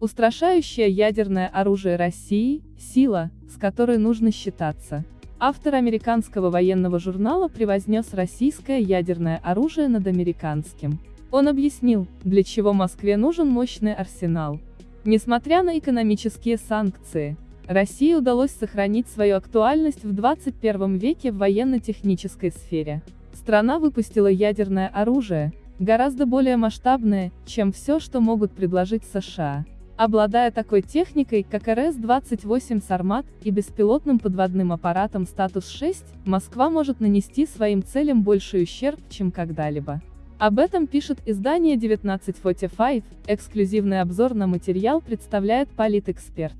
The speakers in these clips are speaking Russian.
Устрашающее ядерное оружие России – сила, с которой нужно считаться. Автор американского военного журнала превознес российское ядерное оружие над американским. Он объяснил, для чего Москве нужен мощный арсенал. Несмотря на экономические санкции, России удалось сохранить свою актуальность в 21 веке в военно-технической сфере. Страна выпустила ядерное оружие, гораздо более масштабное, чем все, что могут предложить США. Обладая такой техникой, как РС-28 «Сармат» и беспилотным подводным аппаратом «Статус-6», Москва может нанести своим целям больший ущерб, чем когда-либо. Об этом пишет издание 1945, эксклюзивный обзор на материал представляет политэксперт.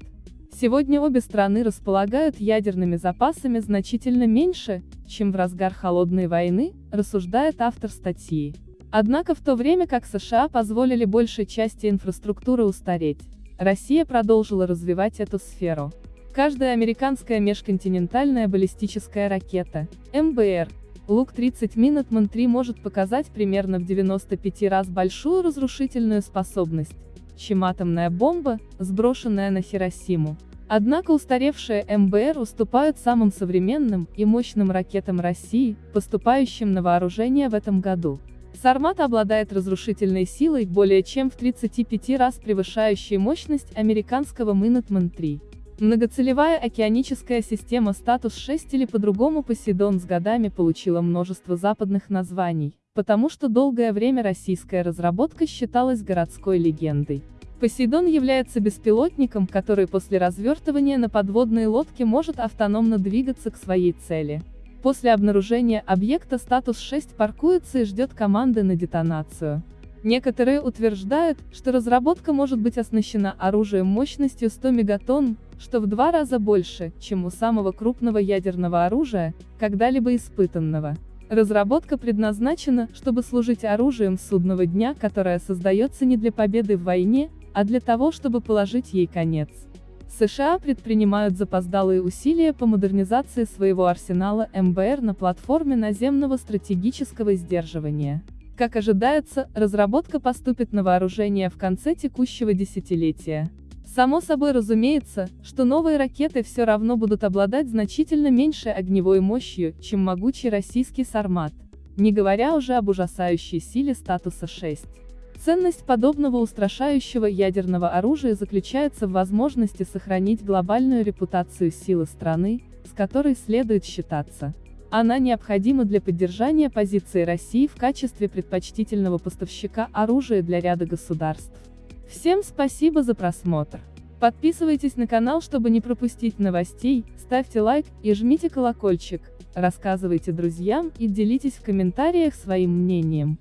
Сегодня обе страны располагают ядерными запасами значительно меньше, чем в разгар холодной войны, рассуждает автор статьи. Однако в то время как США позволили большей части инфраструктуры устареть, Россия продолжила развивать эту сферу. Каждая американская межконтинентальная баллистическая ракета, МБР, Лук-30 Minuteman 3 может показать примерно в 95 раз большую разрушительную способность, чем атомная бомба, сброшенная на Хиросиму. Однако устаревшие МБР уступают самым современным и мощным ракетам России, поступающим на вооружение в этом году. Сармат обладает разрушительной силой, более чем в 35 раз превышающей мощность американского Minuteman 3. Многоцелевая океаническая система «Статус-6» или по-другому «Посейдон» с годами получила множество западных названий, потому что долгое время российская разработка считалась городской легендой. Посейдон является беспилотником, который после развертывания на подводной лодке может автономно двигаться к своей цели. После обнаружения объекта статус-6 паркуется и ждет команды на детонацию. Некоторые утверждают, что разработка может быть оснащена оружием мощностью 100 мегатонн, что в два раза больше, чем у самого крупного ядерного оружия, когда-либо испытанного. Разработка предназначена, чтобы служить оружием судного дня, которое создается не для победы в войне, а для того, чтобы положить ей конец. США предпринимают запоздалые усилия по модернизации своего арсенала МБР на платформе наземного стратегического сдерживания. Как ожидается, разработка поступит на вооружение в конце текущего десятилетия. Само собой разумеется, что новые ракеты все равно будут обладать значительно меньшей огневой мощью, чем могучий российский «Сармат», не говоря уже об ужасающей силе статуса 6. Ценность подобного устрашающего ядерного оружия заключается в возможности сохранить глобальную репутацию силы страны, с которой следует считаться. Она необходима для поддержания позиции России в качестве предпочтительного поставщика оружия для ряда государств. Всем спасибо за просмотр. Подписывайтесь на канал, чтобы не пропустить новостей, ставьте лайк и жмите колокольчик, рассказывайте друзьям и делитесь в комментариях своим мнением.